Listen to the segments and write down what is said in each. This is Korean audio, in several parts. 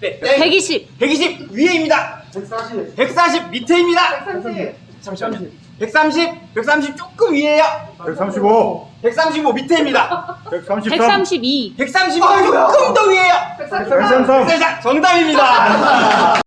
네. 120, 120 위에입니다. 140, 140 밑에입니다. 130, 잠시만요. 130, 130 조금 위에요. 135, 135 밑에입니다. 133, 132, 135 조금 더 위에요. 133, 자, 정답입니다.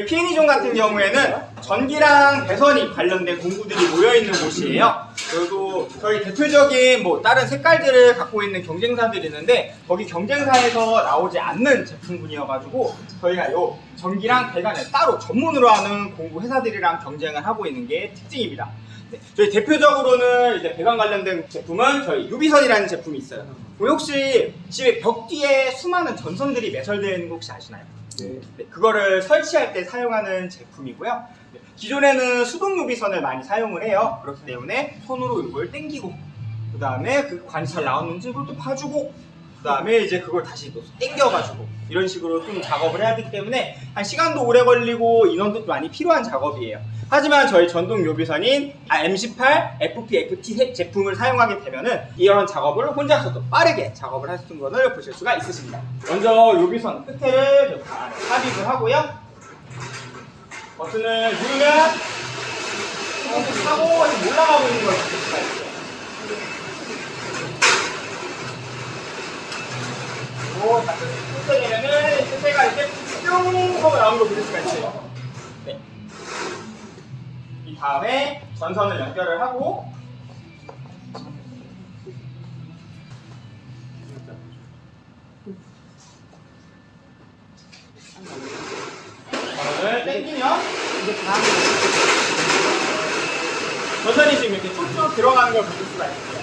저희 P&E존 같은 경우에는 전기랑 배선이 관련된 공구들이 모여있는 곳이에요. 그리고 저희 대표적인 뭐 다른 색깔들을 갖고 있는 경쟁사들이 있는데 거기 경쟁사에서 나오지 않는 제품군이어가지고 저희가 요 전기랑 배관을 따로 전문으로 하는 공구 회사들이랑 경쟁을 하고 있는 게 특징입니다. 네, 저희 대표적으로는 이제 배관 관련된 제품은 저희 유비선이라는 제품이 있어요. 혹시 집에 벽 뒤에 수많은 전선들이 매설되어 있는 거 혹시 아시나요? 네, 그거를 설치할 때 사용하는 제품이고요. 네, 기존에는 수동 유비선을 많이 사용을 해요. 그렇기 때문에 손으로 이걸 당기고, 그 다음에 그 관이 잘 나오는지 또 봐주고, 그 다음에 이제 그걸 다시 또 당겨가지고, 이런 식으로 좀 작업을 해야 되기 때문에 한 시간도 오래 걸리고 인원도 많이 필요한 작업이에요. 하지만 저희 전동 요비선인 아, M18, FP, FT 세- 제품을 사용하게 되면은 이런 작업을 혼자서도 빠르게 작업을 할수 있는 것을 보실 수가 있으십니다. 먼저 요비선 끝에를 삽입을 하고요. 버튼을 누르면 이렇게 올라가고 있는 걸 보실 수가 있어요. 끝에 되면은 끝에가 이렇게 뿅 하고 나오는 걸 보실 수가 있어요. 네. 이 다음에 전선을 연결을 하고 전선을 당기면 전선이 지금 이렇게 쭉쭉 들어가는 걸 보실 수가 있어요.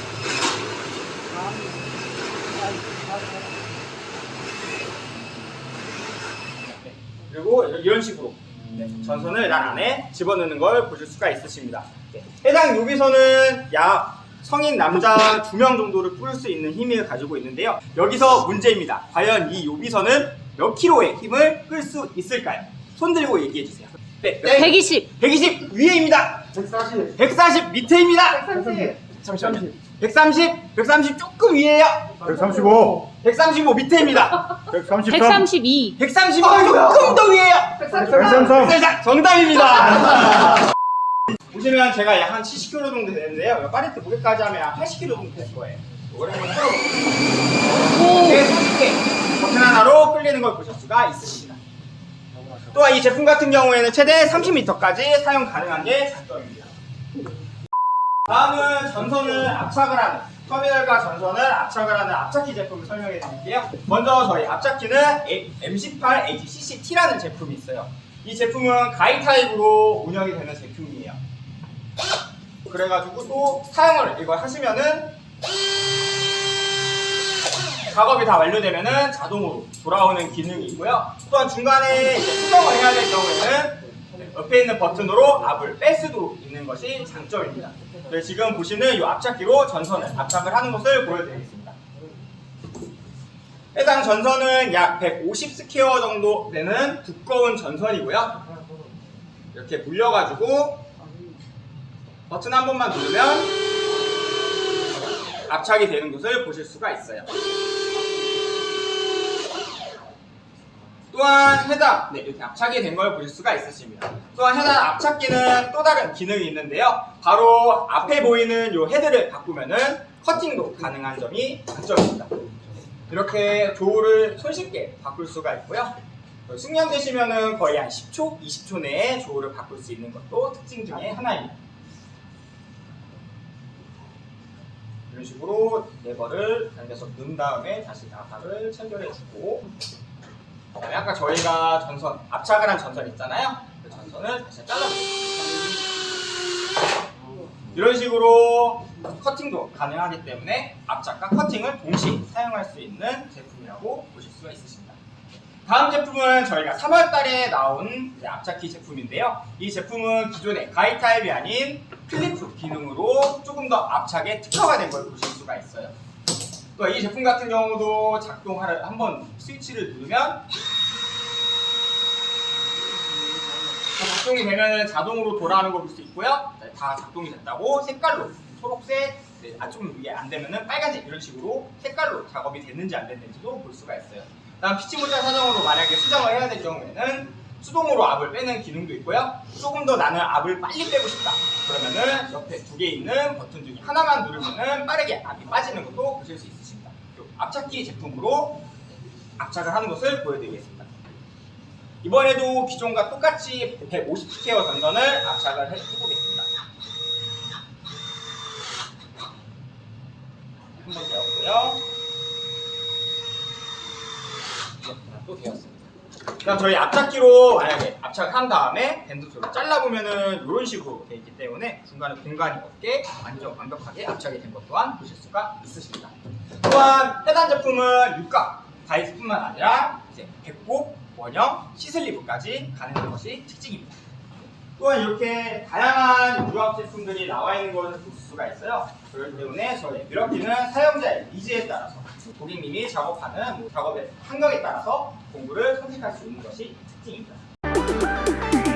그리고 이런 식으로 네, 전선을 난 안에 집어넣는 걸 보실 수가 있으십니다. 네, 해당 요비선은 약 성인 남자 두 명 정도를 뿌릴 수 있는 힘을 가지고 있는데요. 여기서 문제입니다. 과연 이 요비선은 몇 킬로의 힘을 끌 수 있을까요? 손 들고 얘기해 주세요. 네, 120, 120 위에입니다. 140, 140 밑에입니다. 130, 잠시만요. 130, 130 조금 위에요. 135, 135 밑에입니다. 133, 132, 130 조금 더 위에요. 133, 세상 정답입니다. 보시면 제가 약한 70kg 정도 되는데요. 파리트 무게까지 하면 한 80kg 정도 될 거예요. 이거를 한번 풀어볼게요. 이렇게 손쉽게 버튼 하나로 끌리는 걸 보실 수가 있으십니다. 또한 이 제품 같은 경우에는 최대 30m까지 사용 가능한 게 장점입니다. 다음은 전선을 압착을 하는 터미널과 전선을 압착을 하는 압착기 제품을 설명해 드릴게요. 먼저 저희 압착기는 M18 AGCCT라는 제품이 있어요. 이 제품은 가이 타입으로 운영이 되는 제품이에요. 그래가지고 또 사용을 이걸 하시면은 작업이 다 완료되면은 자동으로 돌아오는 기능이 있고요. 또한 중간에 수정을 해야 될 경우에는 옆에 있는 버튼으로 압을 뺄 수도 있는 것이 장점입니다. 네, 지금 보시는 이 압착기로 전선을 압착을 하는 것을 보여드리겠습니다. 해당 전선은 약 150 square 정도 되는 두꺼운 전선이고요. 이렇게 물려가지고 버튼 한 번만 누르면 압착이 되는 것을 보실 수가 있어요. 또한 해당 네, 이렇게 압착이 된 걸 보실 수가 있으십니다. 또한 해당 압착기는 또 다른 기능이 있는데요. 바로 앞에 보이는 이 헤드를 바꾸면은 커팅도 가능한 점이 장점입니다. 이렇게 조우를 손쉽게 바꿀 수가 있고요. 숙련되시면은 거의 한 10초, 20초 내에 조우를 바꿀 수 있는 것도 특징 중에 하나입니다. 이런 식으로 레버를 당겨서 넣은 다음에 다시 나사를 체결해주고 그 다음에 아까 저희가 전선 압착을 한 전선 있잖아요. 그 전선을 다시 잘라주세요. 이런 식으로 커팅도 가능하기 때문에 압착과 커팅을 동시에 사용할 수 있는 제품이라고 보실 수가 있으십니다. 다음 제품은 저희가 3월 달에 나온 이제 압착기 제품인데요. 이 제품은 기존의 가위 타입이 아닌 crimp 기능으로 조금 더 압착에 특화가 된 걸 보실 수가 있어요. 또 이 제품 같은 경우도 작동하를 한번 스위치를 누르면 작동이 되면 자동으로 돌아가는 걸 볼 수 있고요. 네, 다 작동이 됐다고 색깔로 초록색, 아, 좀 이게 안 되면은 빨간색 이런 식으로 색깔로 작업이 됐는지 안 됐는지도 볼 수가 있어요. 다음 피치 모자 사정으로 만약에 수정을 해야 될 경우에는 수동으로 압을 빼는 기능도 있고요. 조금 더 나는 압을 빨리 빼고 싶다. 그러면은 옆에 두 개 있는 버튼 중에 하나만 누르면은 빠르게 압이 빠지는 것도 보실 수 있으십니다. 요 압착기 제품으로 압착을 하는 것을 보여드리겠습니다. 이번에도 기존과 똑같이 150스퀘어 전선을 압착을 해- 해보겠습니다. 한 번 되었고요. 네, 또 되었습니다. 그다음 저희 압착기로 만약에 압착한 다음에 밴드소를 잘라보면은 이런 식으로 되어 있기 때문에 중간에 공간이 없게 완전 완벽하게 압착이 된 것 또한 보실 수가 있으십니다. 또한 해당 제품은 육각 다이스뿐만 아니라 이제 배꼽, 원형, 시슬리브까지 가능한 것이 특징입니다. 또한 이렇게 다양한 유압 제품들이 나와 있는 것을 볼 수가 있어요. 그렇기 때문에 저희 미러키는 사용자의 니즈에 따라서 고객님이 작업하는 작업의 환경에 따라서 공구를 선택할 수 있는 것이 특징입니다.